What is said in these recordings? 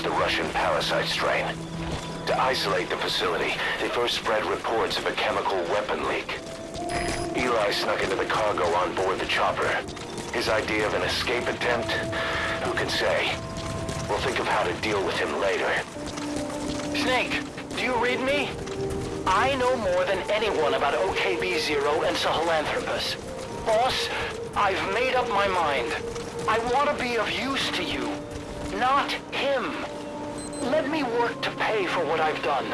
the Russian parasite strain. To isolate the facility, they first spread reports of a chemical weapon leak. Eli snuck into the cargo on board the chopper. His idea of an escape attempt? Who can say? We'll think of how to deal with him later. Snake, do you read me? I know more than anyone about OKB-0 and Sahelanthropus. Boss, I've made up my mind. I want to be of use to you. Not him. Let me work to pay for what I've done.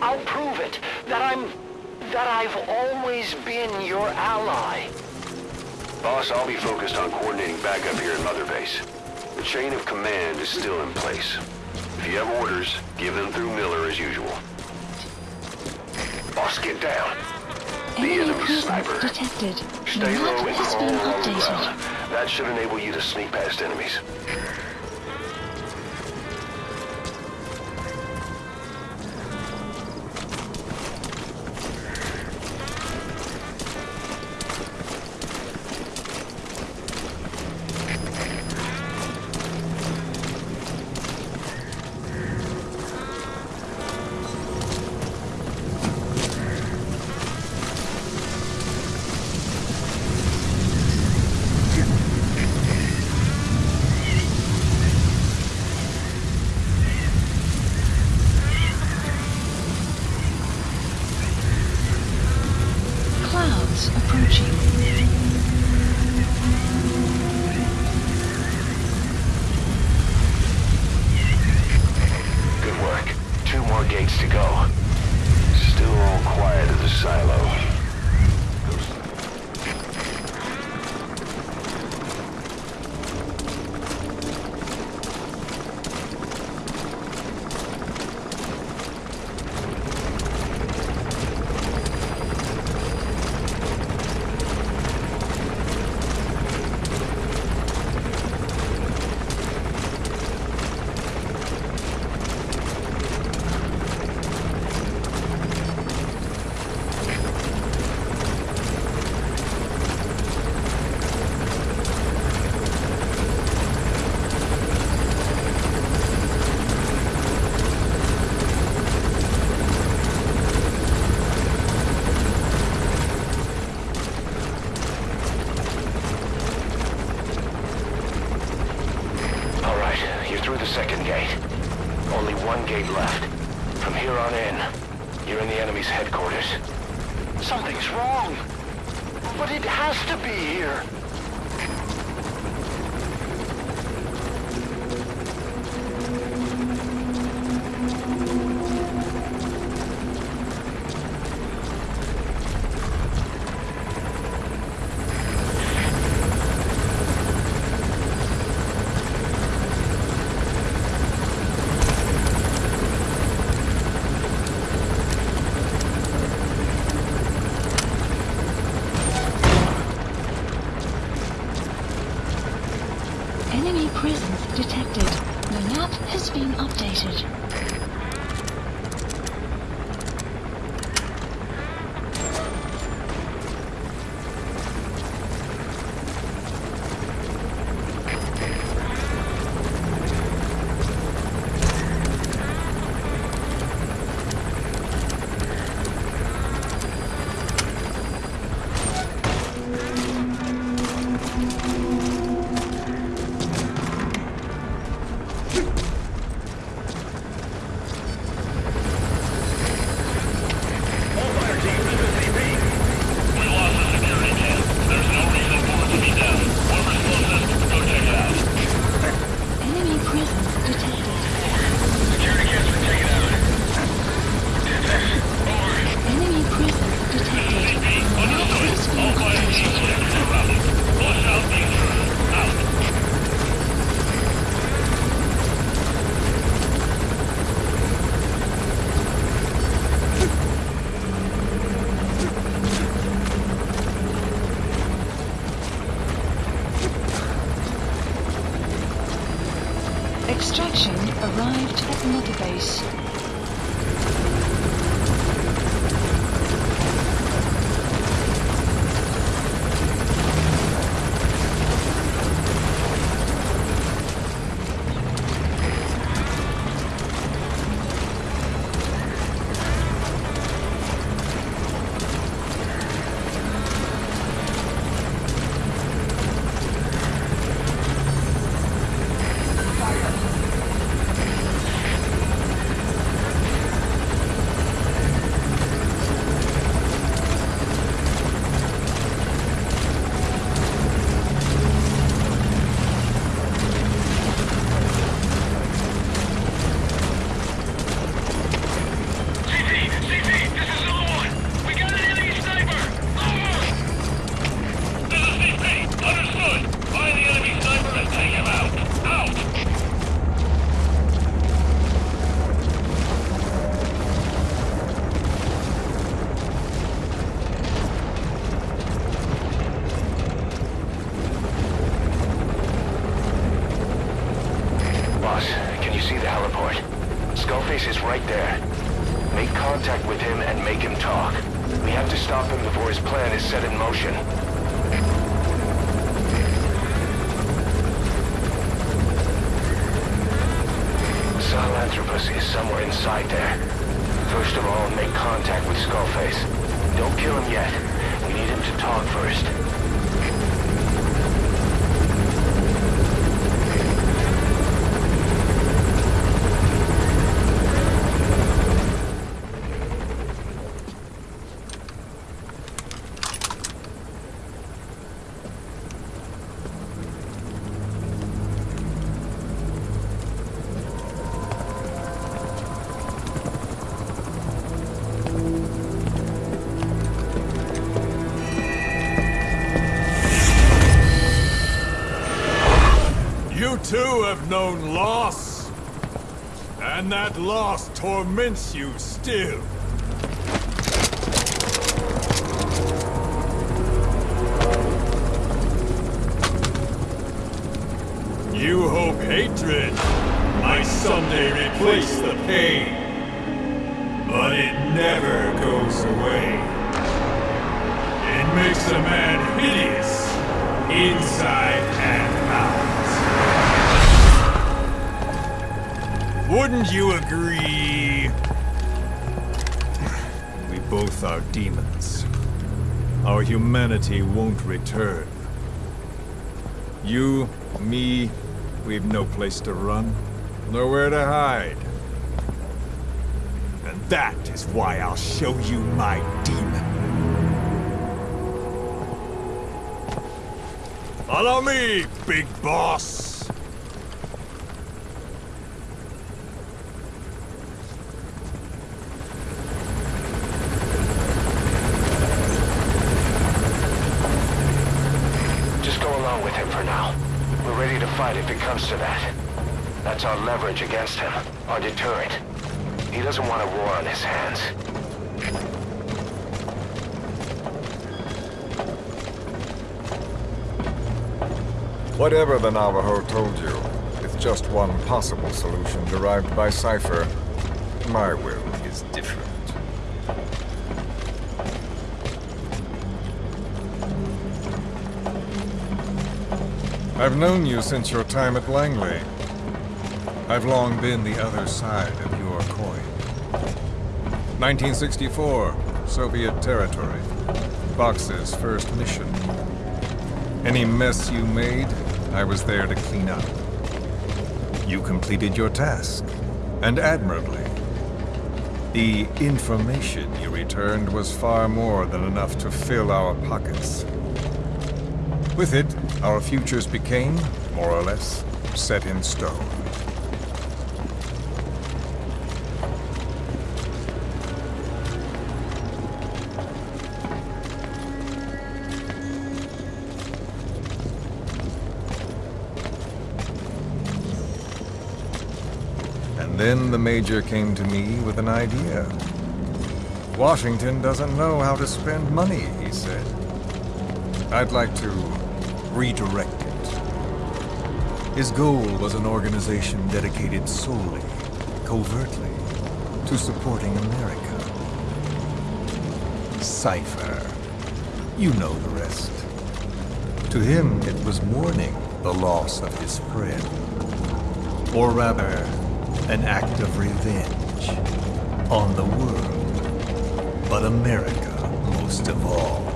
I'll prove it, that I'm... that I've always been your ally. Boss, I'll be focused on coordinating backup here in Mother Base. The chain of command is still in place. If you have orders, give them through Miller as usual. Boss, get down. Be the enemy sniper. Detected. Stay low and crawl along the ground. That should enable you to sneak past enemies. second gate. Only one gate left. From here on in, you're in the enemy's headquarters. Something's wrong. But it has to be here. Is being updated. Inside there. First of all, make contact with Skullface. Don't kill him yet. We need him to talk first. And that loss torments you still. You hope hatred might someday replace the pain. But it never goes away. It makes a man hideous, inside and out. Wouldn't you agree? We both are demons. Our humanity won't return. You, me, we've no place to run, nowhere to hide. And that is why I'll show you my demon. Follow me, big boss! Just go along with him for now. We're ready to fight if it comes to that. That's our leverage against him, our deterrent. He doesn't want a war on his hands. Whatever the Navajo told you, it's just one possible solution derived by Cipher. My will is different. I've known you since your time at Langley. I've long been the other side of your coin. 1964, Soviet territory. Boss's first mission. Any mess you made, I was there to clean up. You completed your task, and admirably. The information you returned was far more than enough to fill our pockets. With it, our futures became, more or less, set in stone. And then the Major came to me with an idea. Washington doesn't know how to spend money, he said. I'd like to redirect it. His goal was an organization dedicated solely, covertly, to supporting America. Cipher. You know the rest. To him, it was mourning the loss of his friend. Or rather, an act of revenge on the world, but America most of all.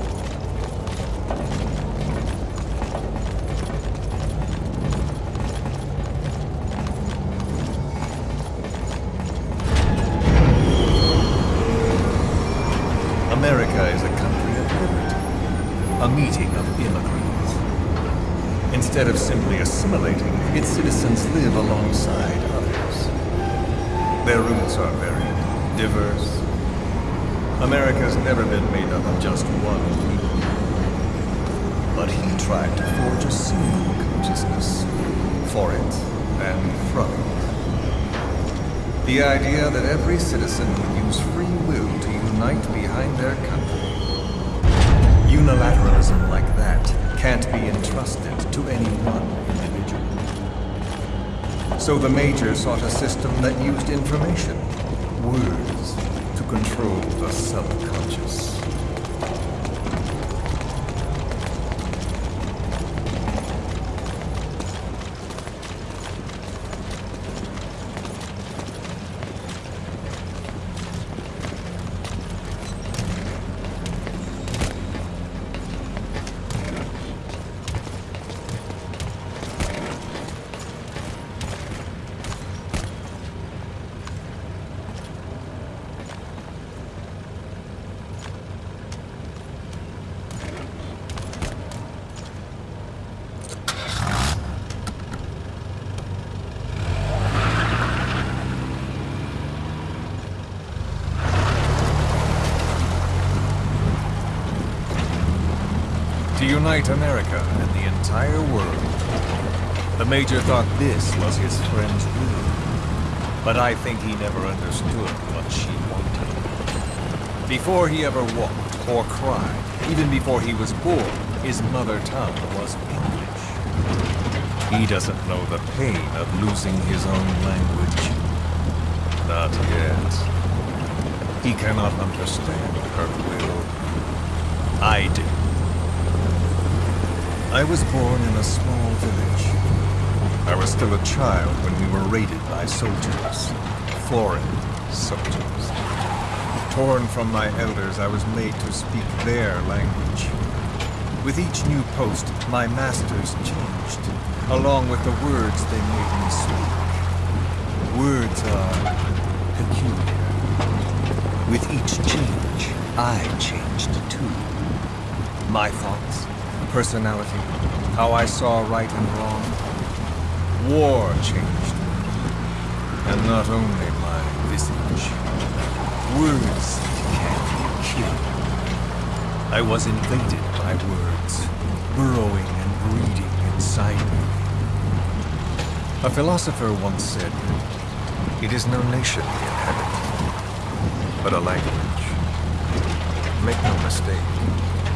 Never been made up of just one people. But he tried to forge a single consciousness for it and from it. The idea that every citizen would use free will to unite behind their country. Unilateralism like that can't be entrusted to any one individual. So the Major sought a system that used information, words, control the subconscious. to unite America and the entire world. The Major thought this was his friend's will, but I think he never understood what she wanted. Before he ever walked or cried, even before he was born, his mother tongue was English. He doesn't know the pain of losing his own language. Not yet. He cannot understand her will. I do. I was born in a small village. I was still a child when we were raided by soldiers. Foreign soldiers. Torn from my elders, I was made to speak their language. With each new post, my masters changed, along with the words they made me speak. Words are peculiar. With each change, I changed too. My thoughts, personality, how I saw right and wrong. War changed me. And not only my visage. Words can kill. I was invaded by words, burrowing and breeding inside me. A philosopher once said, It is no nation we inhabit, but a language. Make no mistake,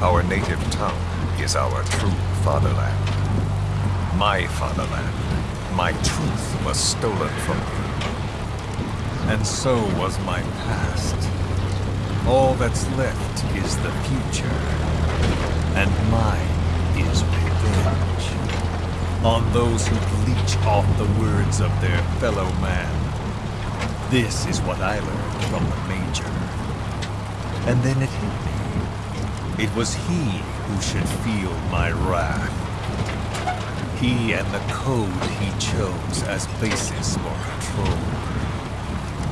our native tongue is our true fatherland. My fatherland. my truth was stolen from me. And so was my past. All that's left is the future. And mine is revenge. On those who bleach off the words of their fellow man. This is what I learned from the Major. And then it hit me. It was he who should feel my wrath. He and the code he chose as basis for control.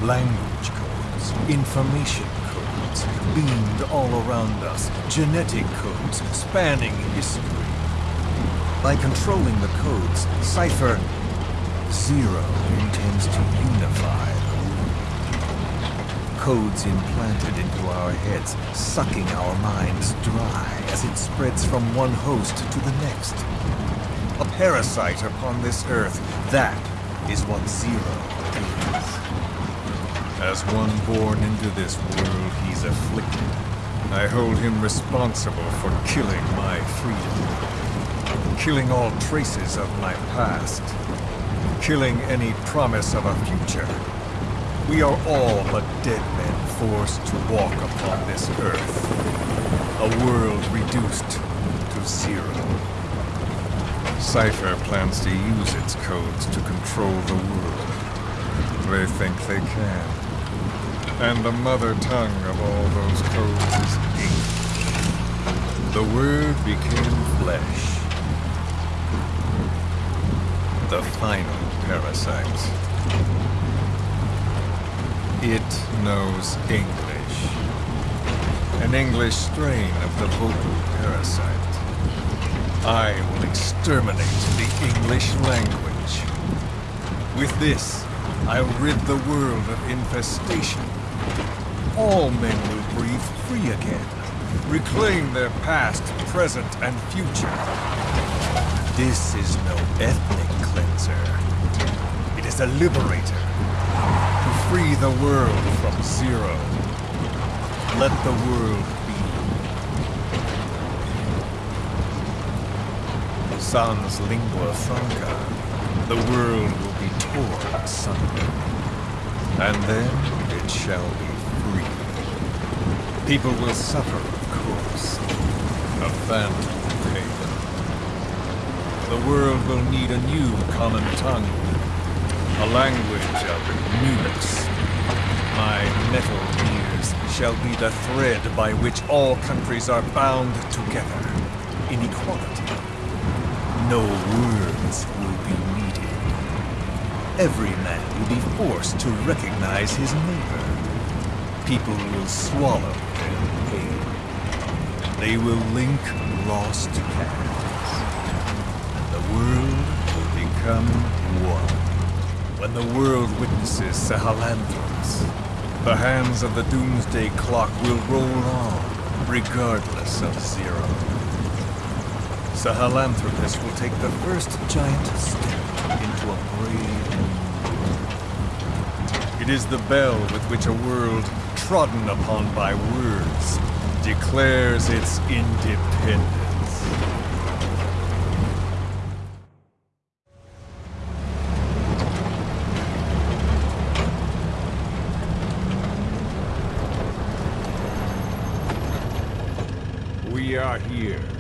Language codes, information codes, beamed all around us, genetic codes spanning history. By controlling the codes, Cipher Zero intends to unify. Codes implanted into our heads, sucking our minds dry as it spreads from one host to the next. A parasite upon this earth, that is what Zero is. As one born into this world, he's afflicted. I hold him responsible for killing my freedom. Killing all traces of my past. Killing any promise of a future. We are all but dead men forced to walk upon this earth. A world reduced to zero. Cipher plans to use its codes to control the world. They think they can. And the mother tongue of all those codes is ink. The Word became flesh. The final parasite. It knows English. An English strain of the vocal parasite. I will exterminate the English language. With this, I'll rid the world of infestation. All men will breathe free again, reclaim their past, present, and future. This is no ethnic cleanser. It is a liberator. Free the world from zero. Let the world be. Sans lingua franca, the world will be torn asunder. And then it shall be free. People will suffer, of course. A phantom pain. The world will need a new common tongue. A language of newness. My Metal Gears shall be the thread by which all countries are bound together in equality. No words will be needed. Every man will be forced to recognize his neighbor. People will swallow their pain. They will link lost paths. And the world will become one. When the world witnesses Sahelanthropus, the hands of the Doomsday Clock will roll on, regardless of Zero. Sahelanthropus will take the first giant step into a brave. It is the bell with which a world trodden upon by words declares its independence. We are here.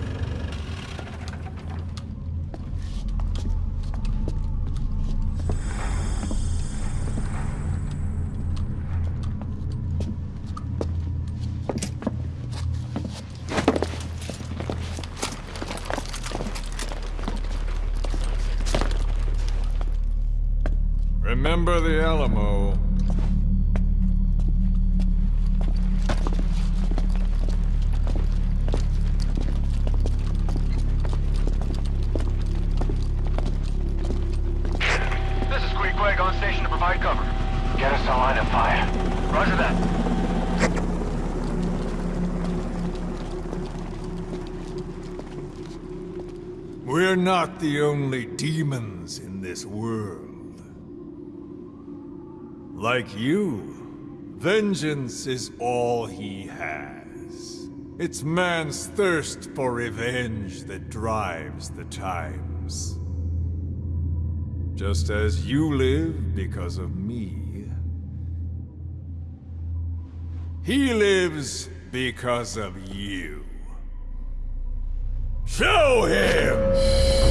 Quiet on station to provide cover. Get us a line of fire. Roger that. We're not the only demons in this world. Like you, vengeance is all he has. It's man's thirst for revenge that drives the times. Just as you live because of me. He lives because of you. Show him!